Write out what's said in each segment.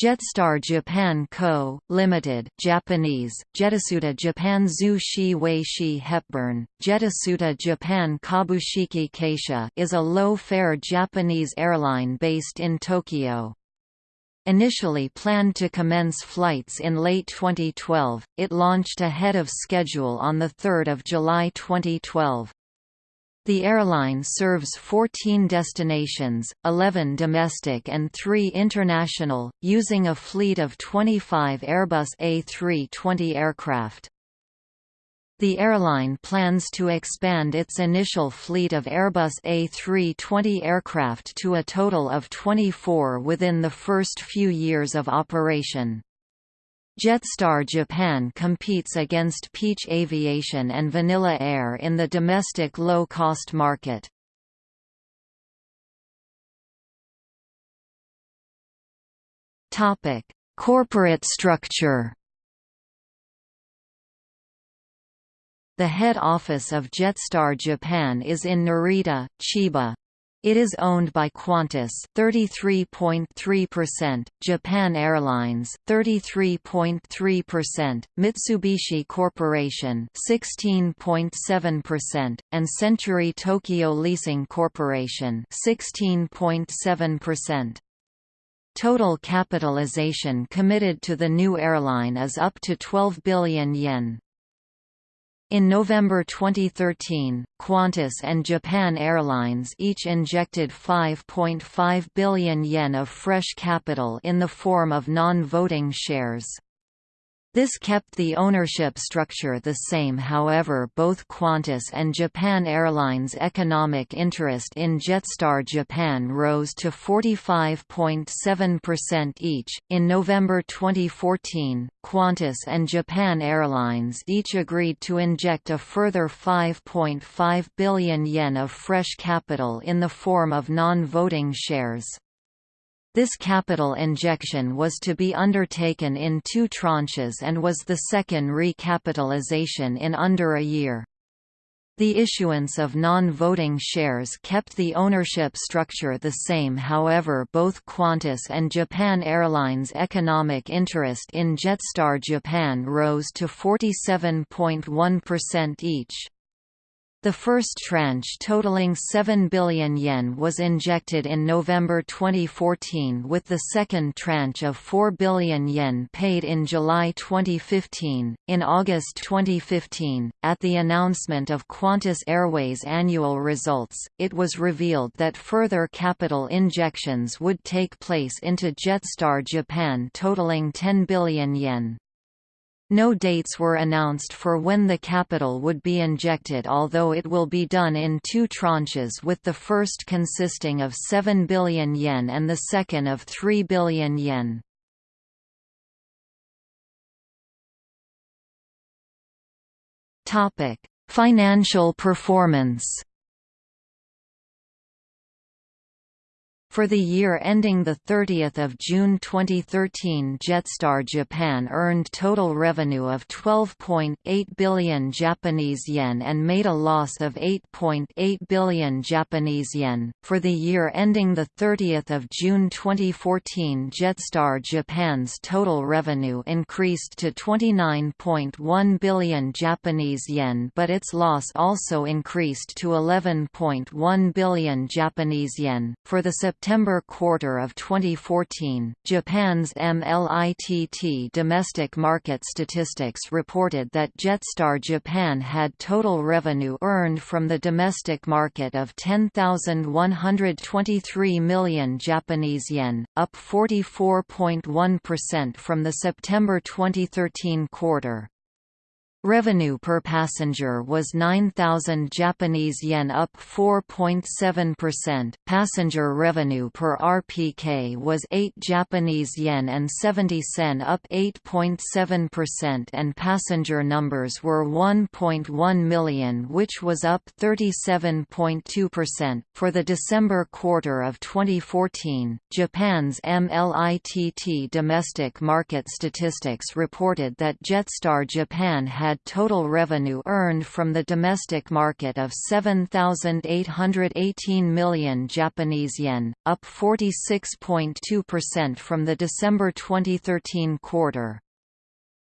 Jetstar Japan Co., Limited, Japanese, Jetasuta Japan Zu Shi Wei Shi Hepburn, Jetasuta Japan Kabushiki Keisha is a low-fare Japanese airline based in Tokyo. Initially planned to commence flights in late 2012, it launched ahead of schedule on 3 July 2012. The airline serves 14 destinations, 11 domestic and 3 international, using a fleet of 25 Airbus A320 aircraft. The airline plans to expand its initial fleet of Airbus A320 aircraft to a total of 24 within the first few years of operation. Jetstar Japan competes against Peach Aviation and Vanilla Air in the domestic low-cost market. Corporate structure The head office of Jetstar Japan is in Narita, Chiba. It is owned by Qantas 33.3%, Japan Airlines 33.3%, Mitsubishi Corporation 16.7%, and Century Tokyo Leasing Corporation 16.7%. Total capitalization committed to the new airline is up to 12 billion yen. In November 2013, Qantas and Japan Airlines each injected 5.5 billion yen of fresh capital in the form of non-voting shares. This kept the ownership structure the same however both Qantas and Japan Airlines' economic interest in Jetstar Japan rose to 45.7% each. In November 2014, Qantas and Japan Airlines each agreed to inject a further 5.5 billion yen of fresh capital in the form of non-voting shares. This capital injection was to be undertaken in two tranches and was the second recapitalization in under a year. The issuance of non-voting shares kept the ownership structure the same however both Qantas and Japan Airlines' economic interest in Jetstar Japan rose to 47.1% each. The first tranche totaling 7 billion yen was injected in November 2014 with the second tranche of 4 billion yen paid in July 2015. In August 2015, at the announcement of Qantas Airways annual results, it was revealed that further capital injections would take place into Jetstar Japan totaling 10 billion yen. No dates were announced for when the capital would be injected although it will be done in two tranches with the first consisting of 7 billion yen and the second of 3 billion yen. Financial performance For the year ending 30 June 2013 Jetstar Japan earned total revenue of 12.8 billion Japanese yen and made a loss of 8.8 billion Japanese yen. For the year ending 30 June 2014 Jetstar Japan's total revenue increased to 29.1 billion Japanese yen but its loss also increased to 11.1 billion Japanese yen. For the September quarter of 2014, Japan's MLITT, domestic market statistics reported that Jetstar Japan had total revenue earned from the domestic market of 10,123 million Japanese yen, up 44.1% from the September 2013 quarter. Revenue per passenger was 9,000 Japanese yen up 4.7%. Passenger revenue per RPK was 8 Japanese yen and 70 sen up 8.7% and passenger numbers were 1.1 million which was up 37.2%. For the December quarter of 2014, Japan's MLITT domestic market statistics reported that Jetstar Japan had had total revenue earned from the domestic market of 7,818 million Japanese yen, up 46.2% from the December 2013 quarter.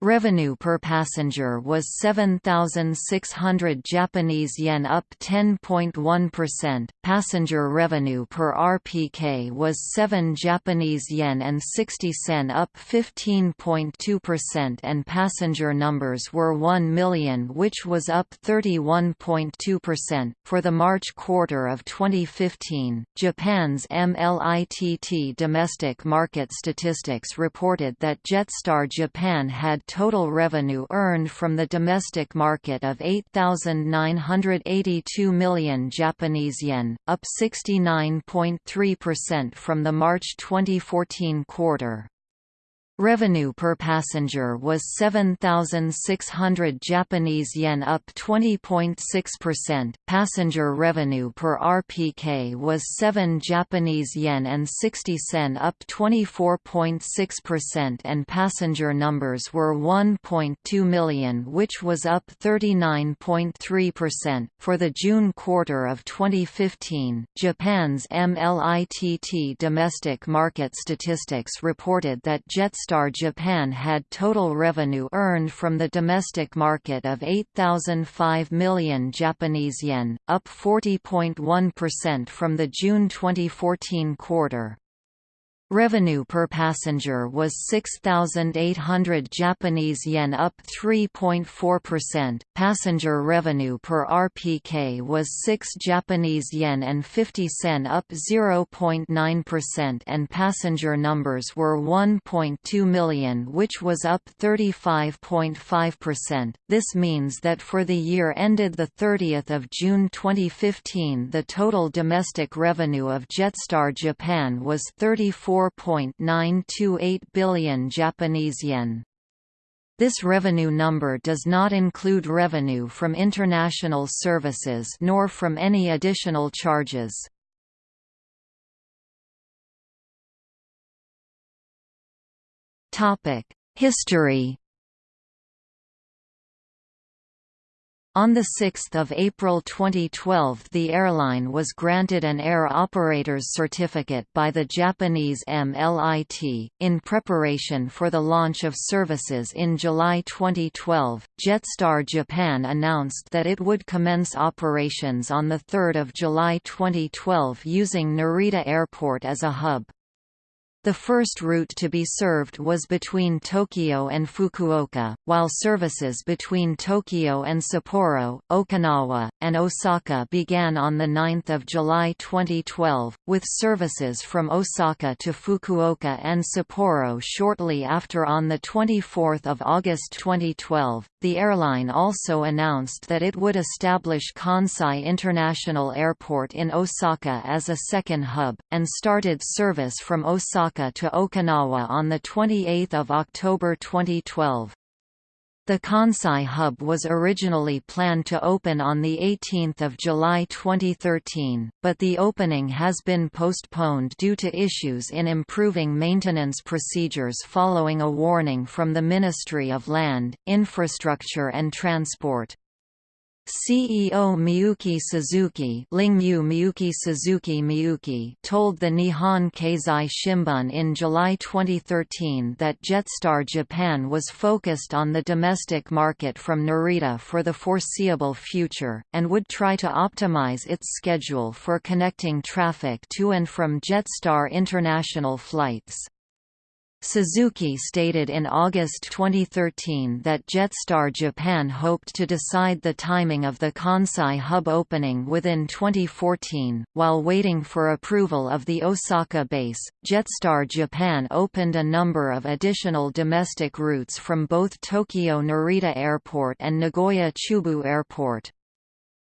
Revenue per passenger was 7,600 Japanese yen up 10.1%. Passenger revenue per RPK was 7 Japanese yen and 60 sen up 15.2% and passenger numbers were 1 million which was up 31.2%. For the March quarter of 2015, Japan's MLITT domestic market statistics reported that Jetstar Japan had total revenue earned from the domestic market of 8,982 million Japanese yen, up 69.3% from the March 2014 quarter. Revenue per passenger was 7,600 Japanese yen up 20.6%. Passenger revenue per RPK was 7 Japanese yen and 60 sen up 24.6% and passenger numbers were 1.2 million which was up 39.3%. For the June quarter of 2015, Japan's MLITT domestic market statistics reported that Jetstar Jetstar Japan had total revenue earned from the domestic market of 8,005 million Japanese yen, up 40.1% from the June 2014 quarter. Revenue per passenger was 6,800 Japanese yen up 3.4%. Passenger revenue per RPK was 6 Japanese yen and 50 sen up 0.9% and passenger numbers were 1.2 million which was up 35.5%. This means that for the year ended the 30th of June 2015 the total domestic revenue of Jetstar Japan was 34 4.928 billion Japanese yen. This revenue number does not include revenue from international services nor from any additional charges. History On 6 April 2012 the airline was granted an Air Operator's Certificate by the Japanese MLIT. In preparation for the launch of services in July 2012, Jetstar Japan announced that it would commence operations on 3 July 2012 using Narita Airport as a hub. The first route to be served was between Tokyo and Fukuoka, while services between Tokyo and Sapporo, Okinawa, and Osaka began on 9 July 2012, with services from Osaka to Fukuoka and Sapporo shortly after on 24 August 2012. The airline also announced that it would establish Kansai International Airport in Osaka as a second hub, and started service from Osaka Osaka to Okinawa on 28 October 2012. The Kansai hub was originally planned to open on 18 July 2013, but the opening has been postponed due to issues in improving maintenance procedures following a warning from the Ministry of Land, Infrastructure and Transport. CEO Miyuki Suzuki, Lingmu Miyuki Suzuki Miyuki told the Nihon Keizai Shimbun in July 2013 that Jetstar Japan was focused on the domestic market from Narita for the foreseeable future, and would try to optimize its schedule for connecting traffic to and from Jetstar international flights. Suzuki stated in August 2013 that Jetstar Japan hoped to decide the timing of the Kansai hub opening within 2014. While waiting for approval of the Osaka base, Jetstar Japan opened a number of additional domestic routes from both Tokyo Narita Airport and Nagoya Chubu Airport.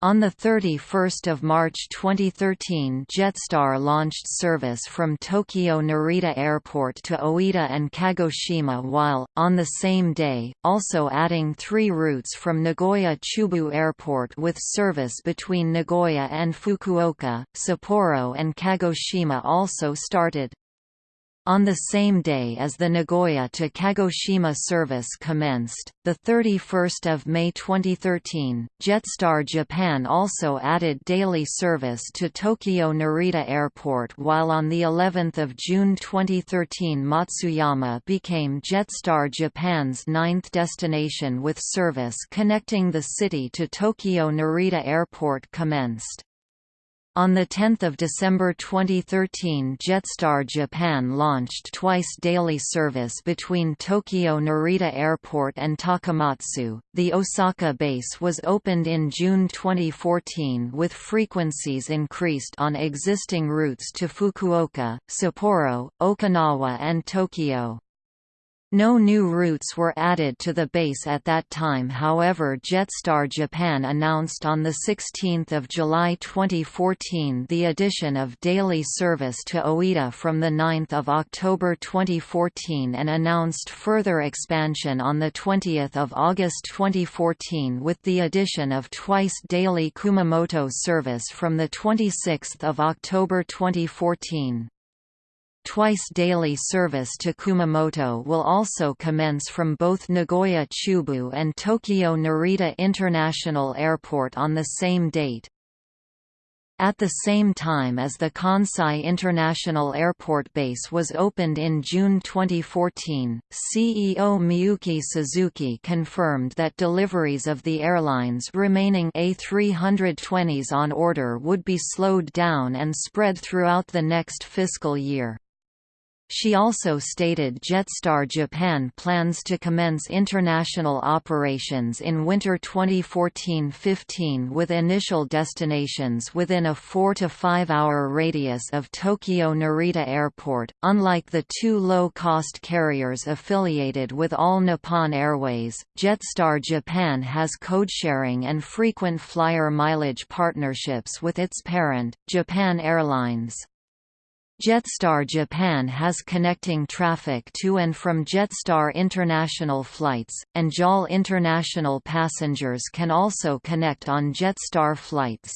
On 31 March 2013 Jetstar launched service from Tokyo Narita Airport to Oita and Kagoshima while, on the same day, also adding three routes from Nagoya Chubu Airport with service between Nagoya and Fukuoka, Sapporo and Kagoshima also started. On the same day as the Nagoya to Kagoshima service commenced, 31 May 2013, Jetstar Japan also added daily service to Tokyo Narita Airport while on the 11th of June 2013 Matsuyama became Jetstar Japan's ninth destination with service connecting the city to Tokyo Narita Airport commenced. On 10 December 2013 Jetstar Japan launched twice daily service between Tokyo Narita Airport and Takamatsu. The Osaka base was opened in June 2014 with frequencies increased on existing routes to Fukuoka, Sapporo, Okinawa and Tokyo. No new routes were added to the base at that time however Jetstar Japan announced on 16 July 2014 the addition of daily service to Oita from 9 October 2014 and announced further expansion on 20 August 2014 with the addition of twice daily Kumamoto service from 26 October 2014. Twice daily service to Kumamoto will also commence from both Nagoya Chubu and Tokyo Narita International Airport on the same date. At the same time as the Kansai International Airport base was opened in June 2014, CEO Miyuki Suzuki confirmed that deliveries of the airline's remaining A320s on order would be slowed down and spread throughout the next fiscal year. She also stated Jetstar Japan plans to commence international operations in winter 2014-15 with initial destinations within a 4 to 5 hour radius of Tokyo Narita Airport. Unlike the two low-cost carriers affiliated with All Nippon Airways, Jetstar Japan has code-sharing and frequent flyer mileage partnerships with its parent, Japan Airlines. Jetstar Japan has connecting traffic to and from Jetstar international flights, and JAL international passengers can also connect on Jetstar flights.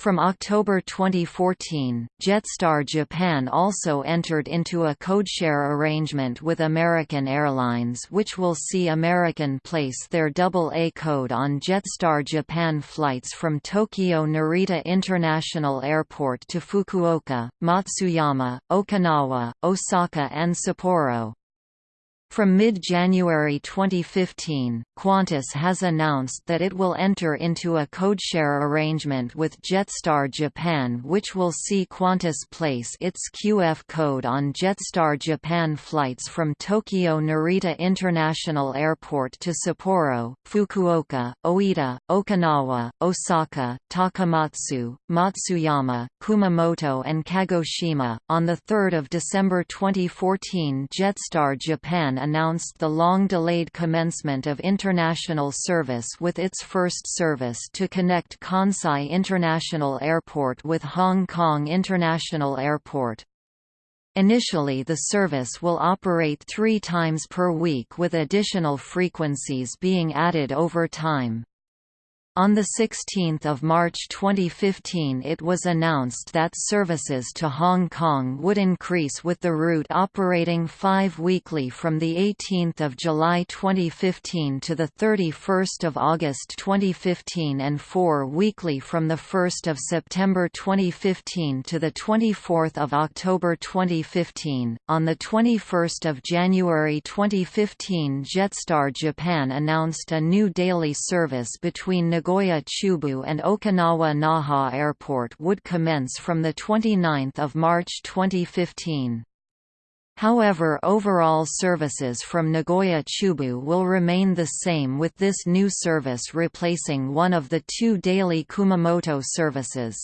From October 2014, Jetstar Japan also entered into a codeshare arrangement with American Airlines which will see American place their AA code on Jetstar Japan flights from Tokyo Narita International Airport to Fukuoka, Matsuyama, Okinawa, Osaka and Sapporo. From mid-January 2015, Qantas has announced that it will enter into a codeshare arrangement with Jetstar Japan which will see Qantas place its QF code on Jetstar Japan flights from Tokyo Narita International Airport to Sapporo, Fukuoka, Oita, Okinawa, Osaka, Takamatsu, Matsuyama, Kumamoto and Kagoshima. On 3 December 2014 Jetstar Japan announced the long-delayed commencement of international service with its first service to connect Kansai International Airport with Hong Kong International Airport. Initially the service will operate three times per week with additional frequencies being added over time. On 16 March 2015 it was announced that services to Hong Kong would increase with the route operating five weekly from 18 July 2015 to 31 August 2015 and four weekly from 1 September 2015 to 24 October 2015. On 21 January 2015 Jetstar Japan announced a new daily service between Nagoya Chubu and Okinawa Naha Airport would commence from 29 March 2015. However overall services from Nagoya Chubu will remain the same with this new service replacing one of the two daily Kumamoto services.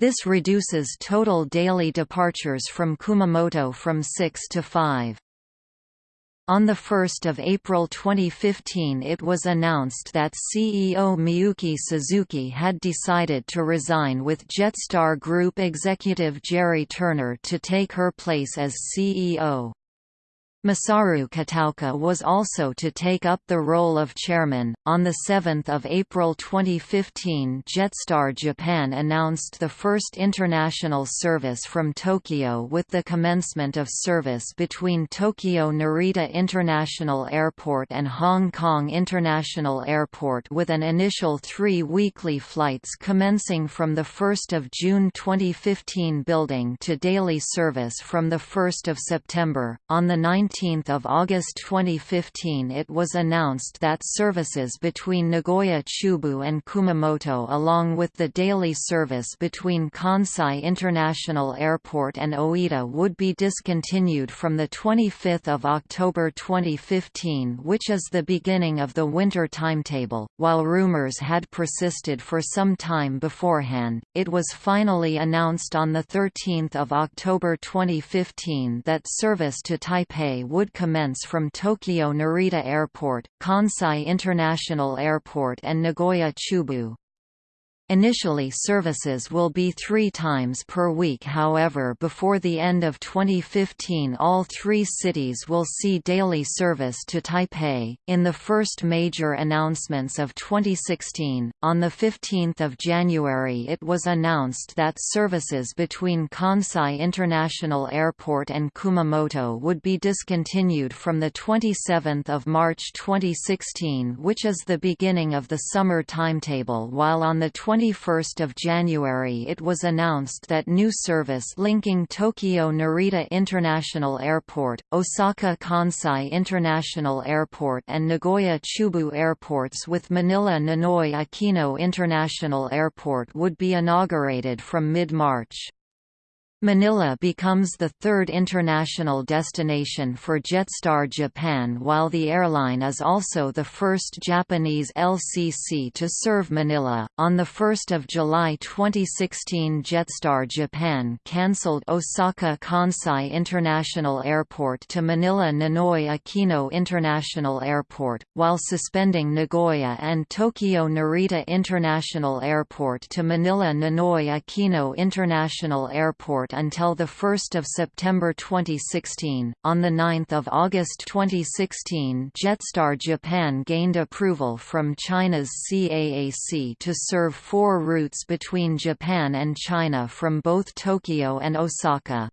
This reduces total daily departures from Kumamoto from 6 to 5. On 1 April 2015 it was announced that CEO Miyuki Suzuki had decided to resign with Jetstar Group executive Jerry Turner to take her place as CEO. Masaru Kataoka was also to take up the role of chairman. On 7 April 2015, Jetstar Japan announced the first international service from Tokyo with the commencement of service between Tokyo Narita International Airport and Hong Kong International Airport with an initial three weekly flights commencing from 1 June 2015 building to daily service from 1 September. On 9 17 August 2015 it was announced that services between Nagoya-Chubu and Kumamoto along with the daily service between Kansai International Airport and Oita would be discontinued from 25 October 2015 which is the beginning of the winter timetable. While rumors had persisted for some time beforehand, it was finally announced on 13 October 2015 that service to Taipei would commence from Tokyo Narita Airport, Kansai International Airport and Nagoya Chubu. Initially services will be three times per week however before the end of 2015 all three cities will see daily service to Taipei. In the first major announcements of 2016, on 15 January it was announced that services between Kansai International Airport and Kumamoto would be discontinued from 27 March 2016 which is the beginning of the summer timetable while on the 21 January it was announced that new service linking Tokyo Narita International Airport, Osaka Kansai International Airport and Nagoya Chubu airports with Manila Ninoy Aquino International Airport would be inaugurated from mid-March. Manila becomes the third international destination for Jetstar Japan while the airline is also the first Japanese LCC to serve Manila. On 1 July 2016 Jetstar Japan cancelled Osaka Kansai International Airport to Manila Ninoy Aquino International Airport, while suspending Nagoya and Tokyo Narita International Airport to Manila Ninoy Aquino International Airport until 1 September 2016. On 9 August 2016 Jetstar Japan gained approval from China's CAAC to serve four routes between Japan and China from both Tokyo and Osaka.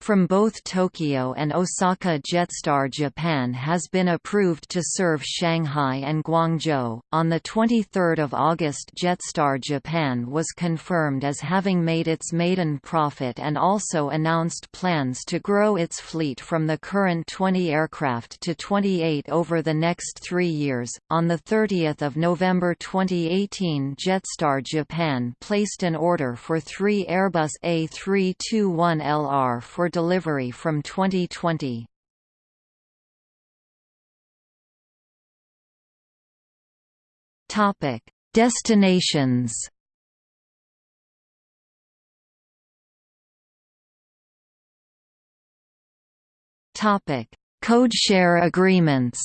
From both Tokyo and Osaka Jetstar Japan has been approved to serve Shanghai and Guangzhou. On the 23rd of August Jetstar Japan was confirmed as having made its maiden profit and also announced plans to grow its fleet from the current 20 aircraft to 28 over the next 3 years. On the 30th of November 2018 Jetstar Japan placed an order for 3 Airbus A321LR for delivery from 2020. Topic: Destinations. Topic: Codeshare agreements.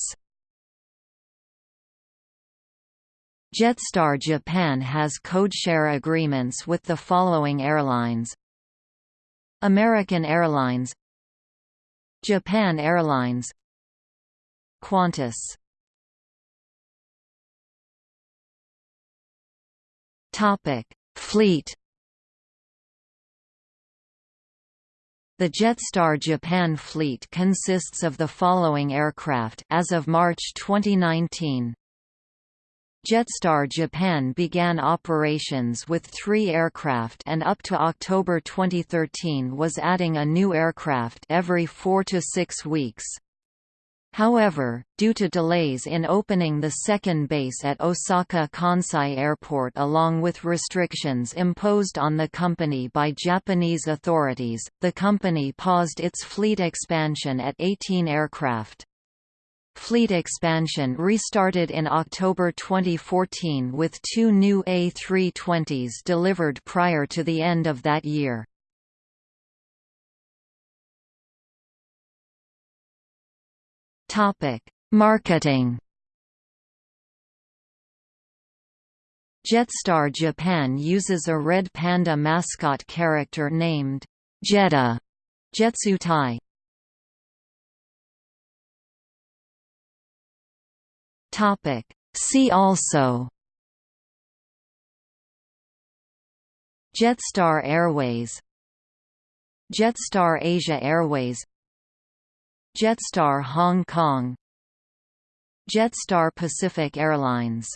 Jetstar Japan has codeshare agreements with the following airlines American Airlines Japan Airlines Qantas Topic: Fleet The Jetstar Japan fleet consists of the following aircraft as of March 2019. Jetstar Japan began operations with three aircraft and up to October 2013 was adding a new aircraft every four to six weeks. However, due to delays in opening the second base at Osaka Kansai Airport along with restrictions imposed on the company by Japanese authorities, the company paused its fleet expansion at 18 aircraft. Fleet expansion restarted in October 2014 with two new A320s delivered prior to the end of that year. Marketing Jetstar Japan uses a red panda mascot character named Jetta Jetsutai See also Jetstar Airways Jetstar Asia Airways Jetstar Hong Kong Jetstar Pacific Airlines